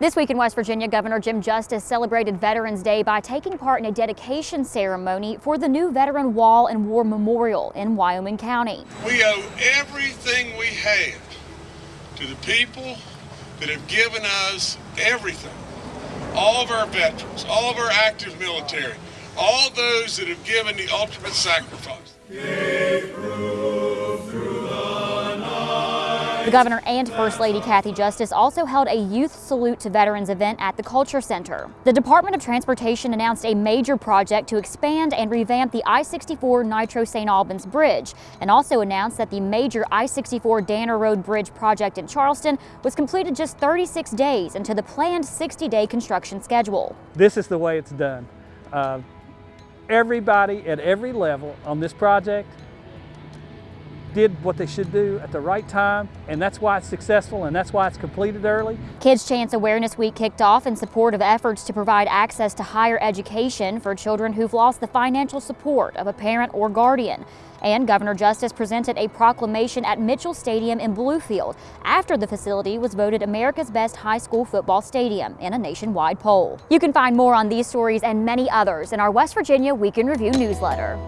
This week in West Virginia, Governor Jim Justice celebrated Veterans Day by taking part in a dedication ceremony for the new Veteran Wall and War Memorial in Wyoming County. We owe everything we have to the people that have given us everything. All of our veterans, all of our active military, all those that have given the ultimate sacrifice. The governor and First Lady Kathy Justice also held a youth salute to veterans event at the Culture Center. The Department of Transportation announced a major project to expand and revamp the I-64 Nitro St. Albans Bridge and also announced that the major I-64 Danner Road Bridge project in Charleston was completed just 36 days into the planned 60-day construction schedule. This is the way it's done. Uh, everybody at every level on this project did what they should do at the right time, and that's why it's successful and that's why it's completed early. Kids Chance Awareness Week kicked off in support of efforts to provide access to higher education for children who've lost the financial support of a parent or guardian. And Governor Justice presented a proclamation at Mitchell Stadium in Bluefield after the facility was voted America's best high school football stadium in a nationwide poll. You can find more on these stories and many others in our West Virginia Week in Review newsletter.